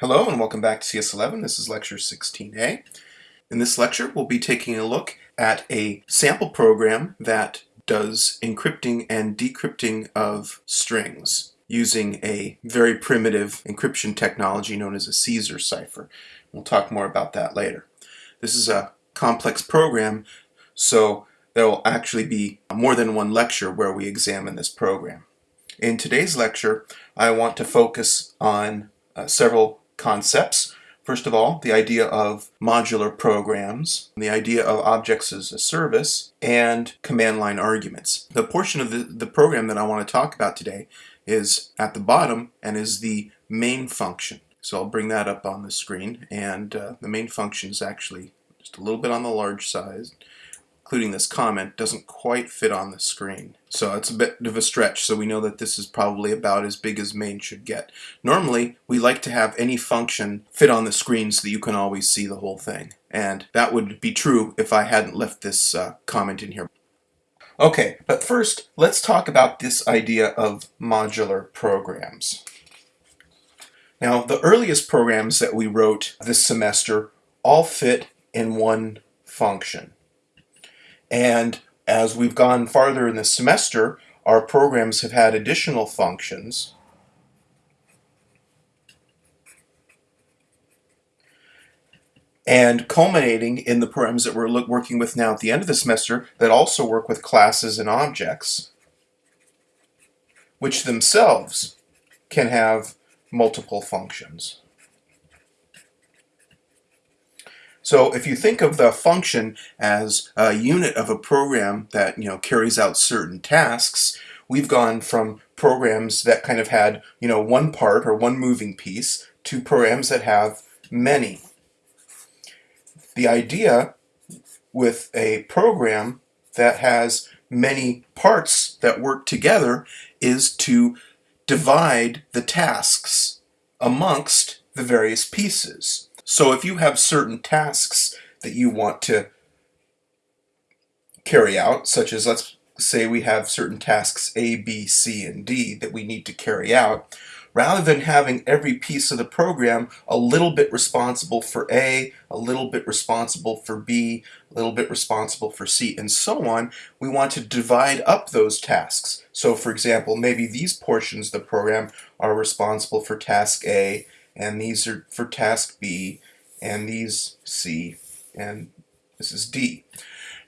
Hello and welcome back to CS11. This is lecture 16a. In this lecture we'll be taking a look at a sample program that does encrypting and decrypting of strings using a very primitive encryption technology known as a Caesar cipher. We'll talk more about that later. This is a complex program so there will actually be more than one lecture where we examine this program. In today's lecture I want to focus on uh, several concepts. First of all, the idea of modular programs, the idea of objects as a service, and command line arguments. The portion of the, the program that I want to talk about today is at the bottom and is the main function. So I'll bring that up on the screen and uh, the main function is actually just a little bit on the large size including this comment, doesn't quite fit on the screen. So it's a bit of a stretch, so we know that this is probably about as big as main should get. Normally, we like to have any function fit on the screen so that you can always see the whole thing. And that would be true if I hadn't left this uh, comment in here. Okay, but first, let's talk about this idea of modular programs. Now, the earliest programs that we wrote this semester all fit in one function. And as we've gone farther in the semester, our programs have had additional functions. And culminating in the programs that we're working with now at the end of the semester that also work with classes and objects, which themselves can have multiple functions. So if you think of the function as a unit of a program that you know carries out certain tasks, we've gone from programs that kind of had you know one part or one moving piece to programs that have many. The idea with a program that has many parts that work together is to divide the tasks amongst the various pieces. So if you have certain tasks that you want to carry out, such as let's say we have certain tasks A, B, C, and D that we need to carry out, rather than having every piece of the program a little bit responsible for A, a little bit responsible for B, a little bit responsible for C, and so on, we want to divide up those tasks. So for example, maybe these portions of the program are responsible for task A, and these are for task B, and these C, and this is D.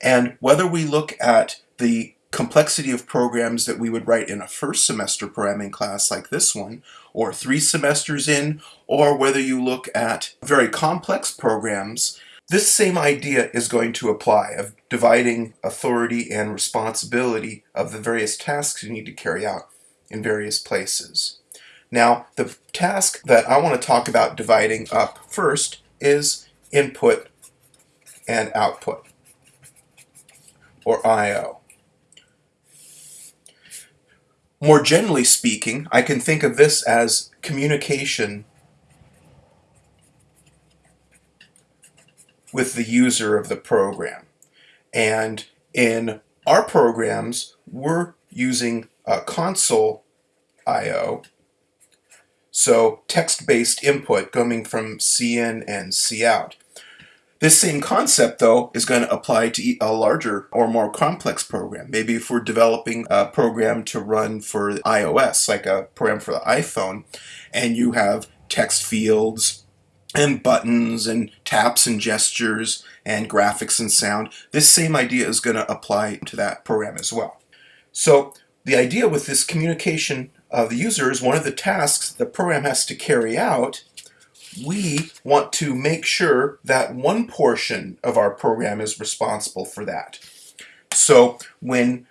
And whether we look at the complexity of programs that we would write in a first semester programming class like this one, or three semesters in, or whether you look at very complex programs, this same idea is going to apply of dividing authority and responsibility of the various tasks you need to carry out in various places. Now, the task that I want to talk about dividing up first is input and output, or I.O. More generally speaking, I can think of this as communication with the user of the program. And in our programs, we're using a console I.O. So text-based input coming from CIN and cout. This same concept, though, is going to apply to a larger or more complex program. Maybe if we're developing a program to run for iOS, like a program for the iPhone, and you have text fields and buttons and taps and gestures and graphics and sound, this same idea is going to apply to that program as well. So the idea with this communication of the user is one of the tasks the program has to carry out, we want to make sure that one portion of our program is responsible for that. So when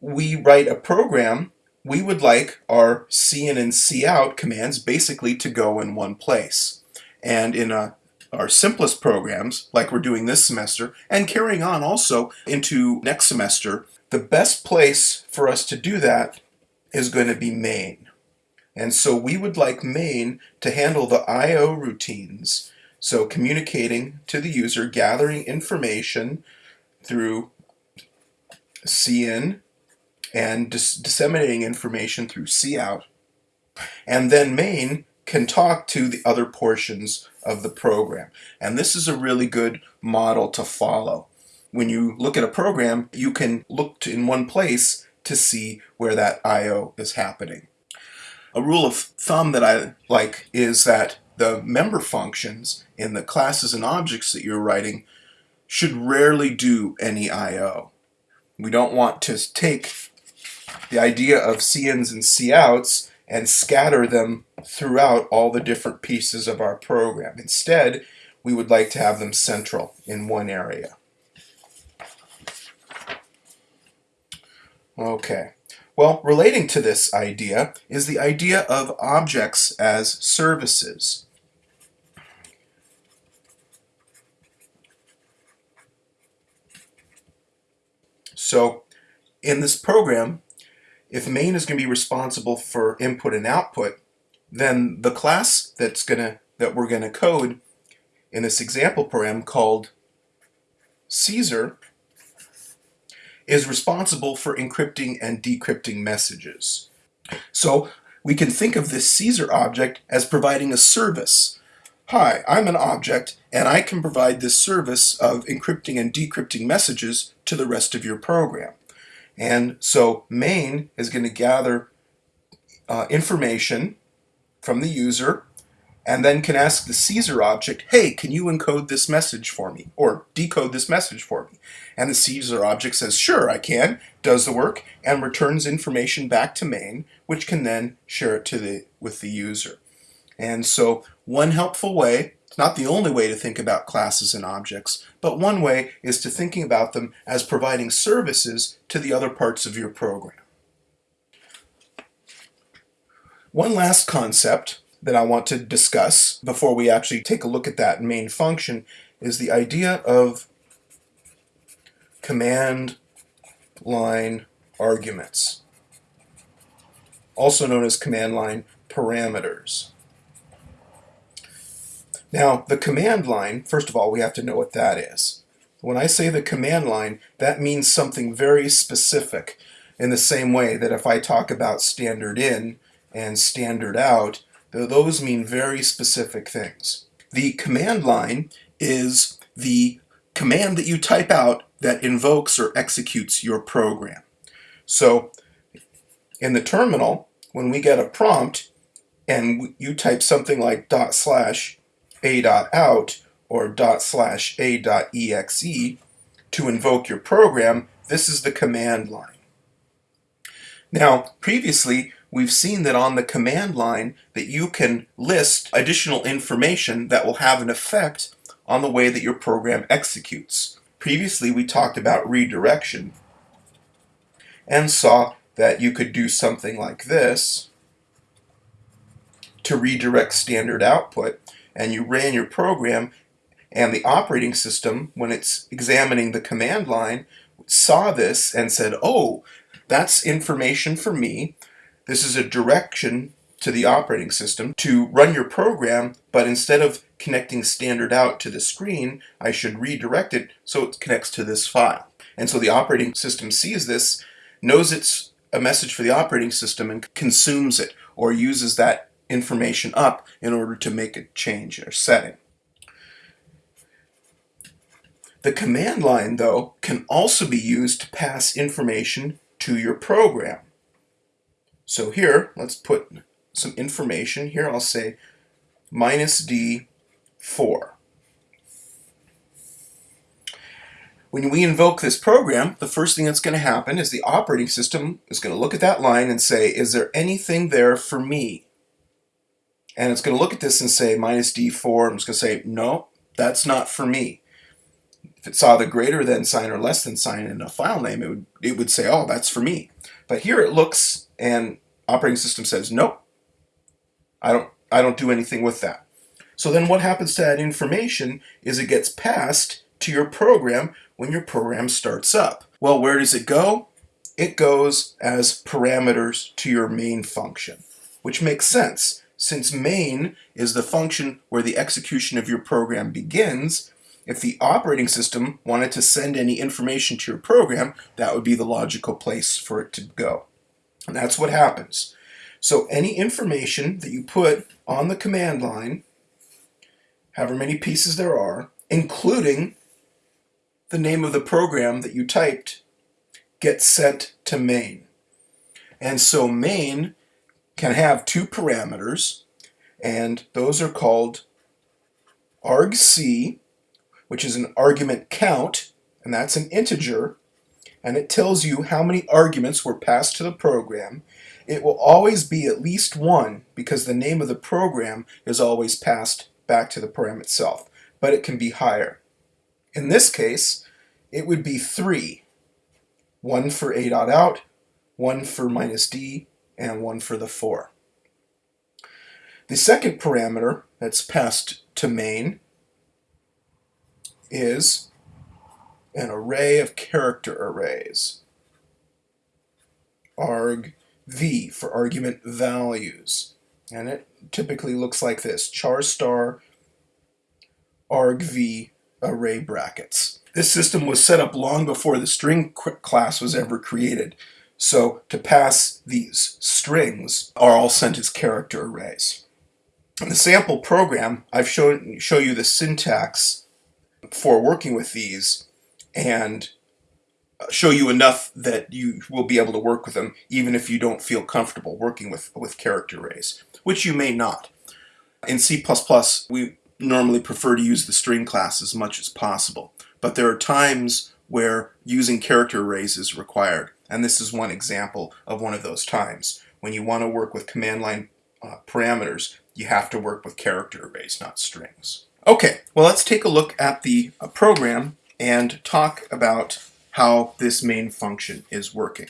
we write a program, we would like our cin and cout commands basically to go in one place. And in a, our simplest programs, like we're doing this semester, and carrying on also into next semester, the best place for us to do that is going to be main. And so we would like main to handle the I.O. routines. So communicating to the user, gathering information through CIN and dis disseminating information through cout. And then main can talk to the other portions of the program. And this is a really good model to follow. When you look at a program, you can look to, in one place to see where that I.O. is happening. A rule of thumb that I like is that the member functions in the classes and objects that you're writing should rarely do any I.O. We don't want to take the idea of CINs and COUTs and scatter them throughout all the different pieces of our program. Instead, we would like to have them central in one area. Okay. Well, relating to this idea is the idea of objects as services. So in this program, if main is going to be responsible for input and output, then the class that's going to that we're going to code in this example program called Caesar is responsible for encrypting and decrypting messages. So we can think of this Caesar object as providing a service. Hi, I'm an object and I can provide this service of encrypting and decrypting messages to the rest of your program. And so main is going to gather uh, information from the user and then can ask the Caesar object, hey, can you encode this message for me or decode this message for me? And the Caesar object says, sure, I can, does the work, and returns information back to main, which can then share it to the with the user. And so one helpful way it's not the only way to think about classes and objects, but one way is to thinking about them as providing services to the other parts of your program. One last concept that I want to discuss before we actually take a look at that main function is the idea of command line arguments, also known as command line parameters. Now, the command line, first of all, we have to know what that is. When I say the command line, that means something very specific in the same way that if I talk about standard in and standard out, those mean very specific things. The command line is the command that you type out that invokes or executes your program. So in the terminal, when we get a prompt and you type something like dot slash a dot out or dot slash a dot exe to invoke your program, this is the command line. Now, previously, we've seen that on the command line that you can list additional information that will have an effect on the way that your program executes. Previously, we talked about redirection and saw that you could do something like this to redirect standard output and you ran your program and the operating system, when it's examining the command line, saw this and said, oh, that's information for me. This is a direction to the operating system to run your program, but instead of connecting standard out to the screen, I should redirect it so it connects to this file. And so the operating system sees this, knows it's a message for the operating system and consumes it or uses that information up in order to make a change or setting. The command line, though, can also be used to pass information to your program. So here, let's put some information. Here I'll say minus D4. When we invoke this program, the first thing that's going to happen is the operating system is going to look at that line and say, is there anything there for me? and it's going to look at this and say minus D4. I'm just going to say, no, that's not for me. If it saw the greater than sign or less than sign in a file name, it would, it would say, oh, that's for me. But here it looks and operating system says, nope, I don't, I don't do anything with that. So then what happens to that information is it gets passed to your program when your program starts up. Well, where does it go? It goes as parameters to your main function, which makes sense since main is the function where the execution of your program begins, if the operating system wanted to send any information to your program, that would be the logical place for it to go. And that's what happens. So any information that you put on the command line, however many pieces there are, including the name of the program that you typed, gets sent to main. And so main can have two parameters, and those are called argc, which is an argument count, and that's an integer, and it tells you how many arguments were passed to the program. It will always be at least one because the name of the program is always passed back to the program itself, but it can be higher. In this case, it would be three, one for a dot out, one for minus d, and one for the 4. The second parameter that's passed to main is an array of character arrays. arg v for argument values. And it typically looks like this, char star argv array brackets. This system was set up long before the string class was ever created. So to pass these strings are all sent as character arrays. In the sample program, I've shown show you the syntax for working with these and show you enough that you will be able to work with them even if you don't feel comfortable working with, with character arrays, which you may not. In C++, we normally prefer to use the string class as much as possible, but there are times where using character arrays is required. And this is one example of one of those times. When you want to work with command line uh, parameters, you have to work with character arrays, not strings. Okay, well let's take a look at the uh, program and talk about how this main function is working.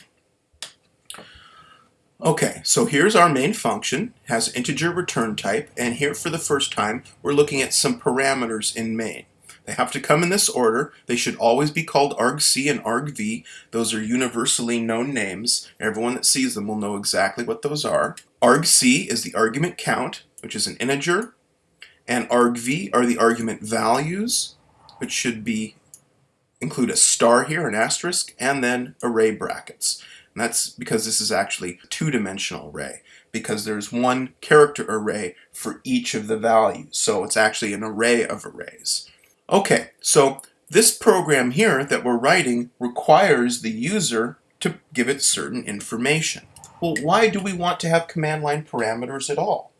Okay, so here's our main function, has integer return type, and here for the first time we're looking at some parameters in main. They have to come in this order. They should always be called argc and argv. Those are universally known names. Everyone that sees them will know exactly what those are. argc is the argument count, which is an integer, and argv are the argument values, which should be include a star here, an asterisk, and then array brackets. And that's because this is actually a two-dimensional array because there's one character array for each of the values. So it's actually an array of arrays. Okay, so this program here that we're writing requires the user to give it certain information. Well, why do we want to have command line parameters at all?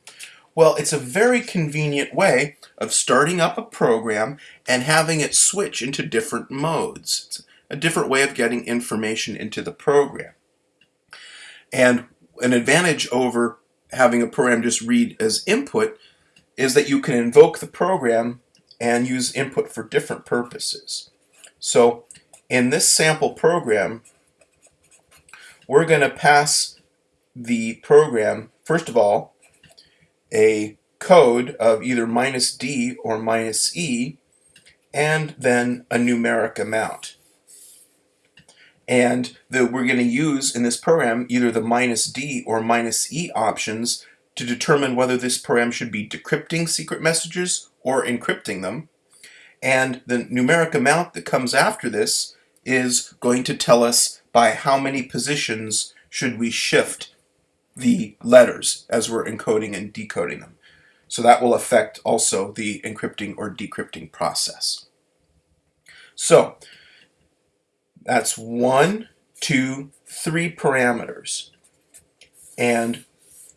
Well, it's a very convenient way of starting up a program and having it switch into different modes. It's a different way of getting information into the program. And an advantage over having a program just read as input is that you can invoke the program and use input for different purposes. So in this sample program, we're going to pass the program, first of all, a code of either minus D or minus E, and then a numeric amount. And that we're going to use in this program either the minus D or minus E options to determine whether this program should be decrypting secret messages or encrypting them. And the numeric amount that comes after this is going to tell us by how many positions should we shift the letters as we're encoding and decoding them. So that will affect also the encrypting or decrypting process. So that's one, two, three parameters. And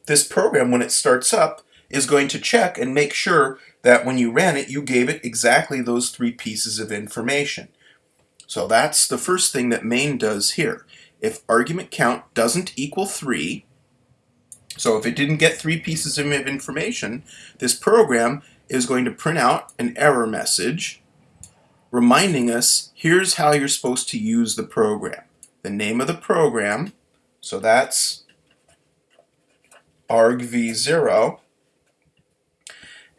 this program, when it starts up, is going to check and make sure that when you ran it, you gave it exactly those three pieces of information. So that's the first thing that main does here. If argument count doesn't equal 3, so if it didn't get three pieces of information, this program is going to print out an error message reminding us, here's how you're supposed to use the program. The name of the program, so that's argv0,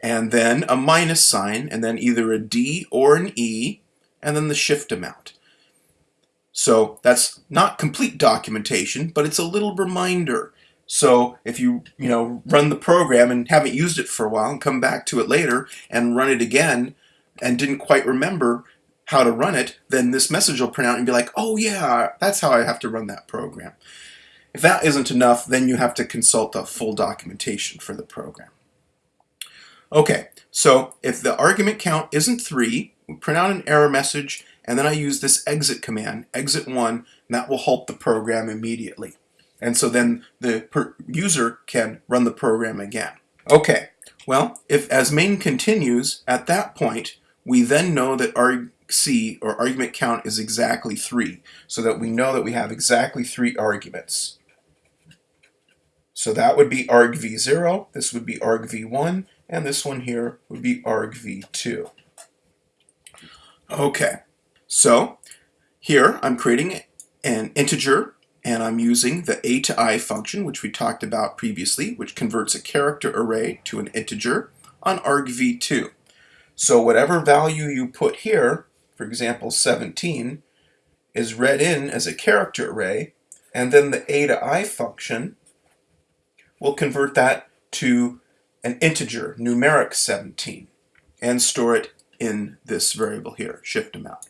and then a minus sign, and then either a D or an E, and then the shift amount. So that's not complete documentation, but it's a little reminder. So if you, you know, run the program and haven't used it for a while and come back to it later and run it again and didn't quite remember how to run it, then this message will print out and be like, oh yeah, that's how I have to run that program. If that isn't enough, then you have to consult the full documentation for the program. Okay, so if the argument count isn't 3, we print out an error message, and then I use this exit command, exit 1, and that will halt the program immediately. And so then the user can run the program again. Okay, well, if as main continues, at that point, we then know that argc, or argument count, is exactly 3, so that we know that we have exactly 3 arguments. So that would be argv0, this would be argv1, and this one here would be argv2. Okay, so here I'm creating an integer and I'm using the a to i function which we talked about previously which converts a character array to an integer on argv2. So whatever value you put here, for example 17, is read in as a character array and then the a to i function will convert that to an integer, numeric 17, and store it in this variable here, shift amount.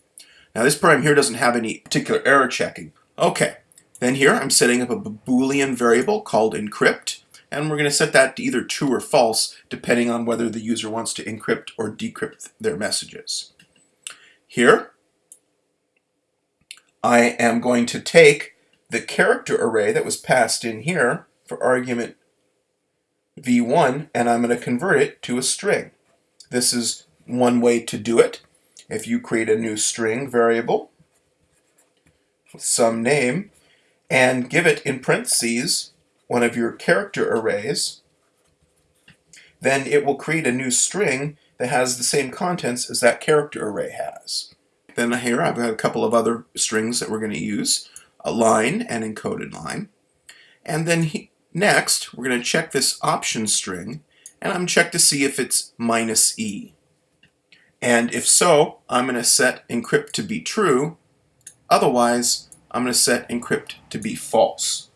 Now this program here doesn't have any particular error checking. Okay, then here I'm setting up a boolean variable called encrypt, and we're going to set that to either true or false depending on whether the user wants to encrypt or decrypt their messages. Here, I am going to take the character array that was passed in here for argument v1 and I'm going to convert it to a string. This is one way to do it. If you create a new string variable with some name and give it in parentheses one of your character arrays, then it will create a new string that has the same contents as that character array has. Then here I've got a couple of other strings that we're going to use, a line and encoded line. And then he, Next, we're going to check this option string, and I'm going to check to see if it's minus e. And if so, I'm going to set encrypt to be true. Otherwise, I'm going to set encrypt to be false.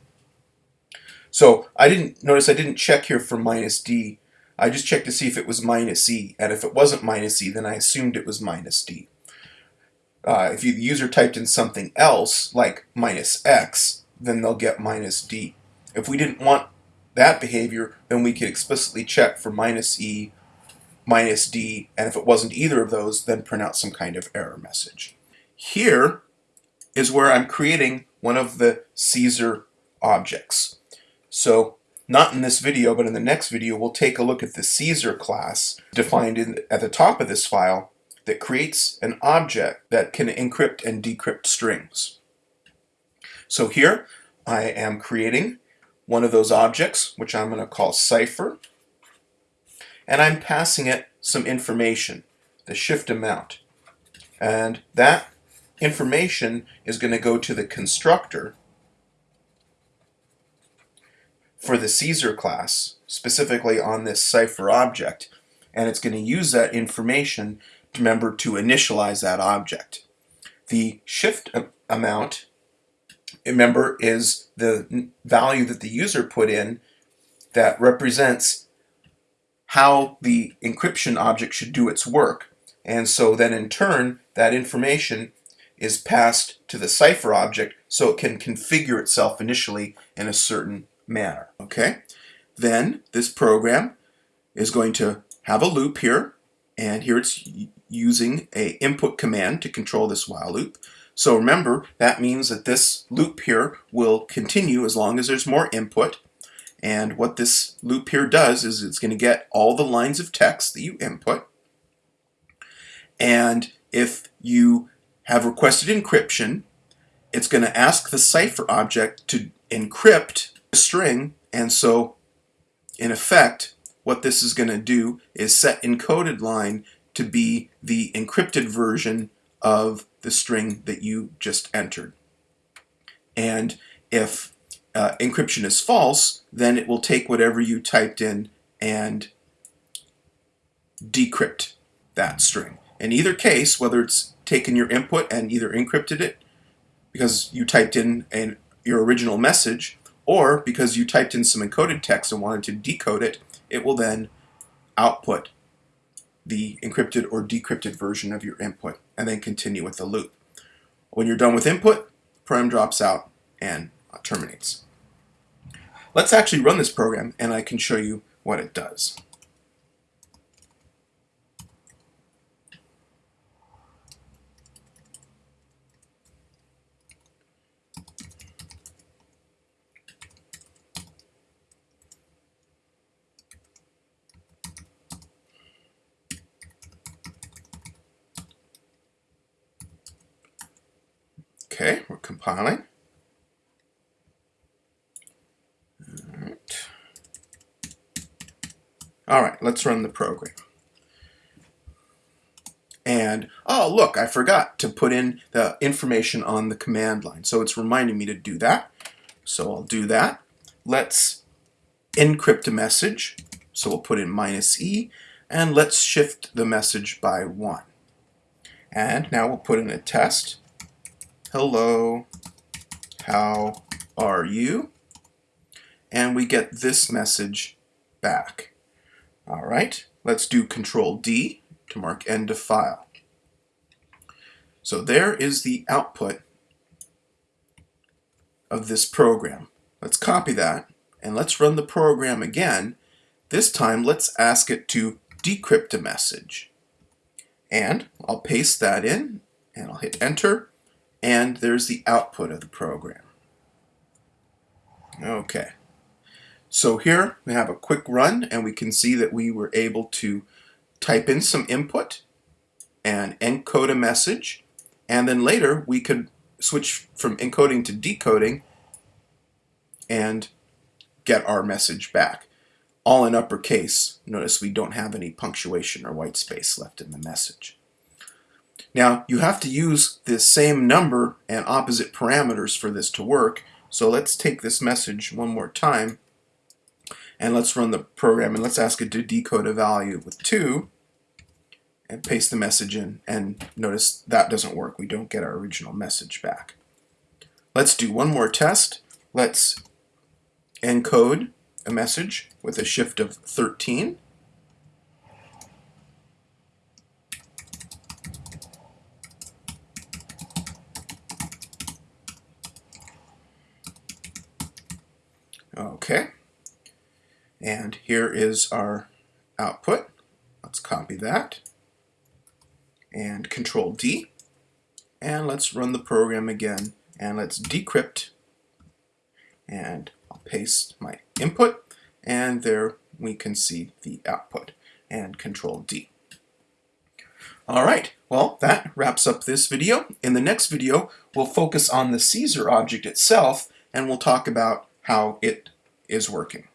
So I didn't notice I didn't check here for minus d. I just checked to see if it was minus e. And if it wasn't minus e, then I assumed it was minus d. Uh, if the user typed in something else, like minus x, then they'll get minus d. If we didn't want that behavior, then we could explicitly check for minus E, minus D, and if it wasn't either of those, then print out some kind of error message. Here is where I'm creating one of the Caesar objects. So not in this video, but in the next video, we'll take a look at the Caesar class defined in, at the top of this file that creates an object that can encrypt and decrypt strings. So here I am creating one of those objects, which I'm going to call cipher, and I'm passing it some information, the shift amount. And that information is going to go to the constructor for the Caesar class, specifically on this cipher object, and it's going to use that information to remember to initialize that object. The shift amount remember, is the value that the user put in that represents how the encryption object should do its work. And so then in turn, that information is passed to the cipher object so it can configure itself initially in a certain manner. Okay? Then this program is going to have a loop here, and here it's using a input command to control this while loop. So remember, that means that this loop here will continue as long as there's more input. And what this loop here does is it's going to get all the lines of text that you input. And if you have requested encryption, it's going to ask the cipher object to encrypt the string. And so, in effect, what this is going to do is set encoded line to be the encrypted version of the string that you just entered. And if uh, encryption is false, then it will take whatever you typed in and decrypt that string. In either case, whether it's taken your input and either encrypted it because you typed in an, your original message, or because you typed in some encoded text and wanted to decode it, it will then output the encrypted or decrypted version of your input and then continue with the loop. When you're done with input, program drops out and uh, terminates. let's actually run this program and I can show you what it does. Okay, we're compiling. All right. All right, let's run the program. And, oh, look, I forgot to put in the information on the command line. So it's reminding me to do that. So I'll do that. Let's encrypt a message. So we'll put in minus E. And let's shift the message by 1. And now we'll put in a test hello, how are you? And we get this message back. All right, let's do Control D to mark end of file. So there is the output of this program. Let's copy that and let's run the program again. This time let's ask it to decrypt a message. And I'll paste that in and I'll hit enter and there's the output of the program. Okay, so here we have a quick run and we can see that we were able to type in some input and encode a message and then later we could switch from encoding to decoding and get our message back. All in uppercase. Notice we don't have any punctuation or white space left in the message. Now, you have to use the same number and opposite parameters for this to work. So let's take this message one more time and let's run the program and let's ask it to decode a value with 2 and paste the message in and notice that doesn't work. We don't get our original message back. Let's do one more test. Let's encode a message with a shift of 13 Okay. And here is our output. Let's copy that. And Control D. And let's run the program again. And let's decrypt. And I'll paste my input. And there we can see the output. And Control D. Alright, well that wraps up this video. In the next video, we'll focus on the Caesar object itself and we'll talk about how it is working.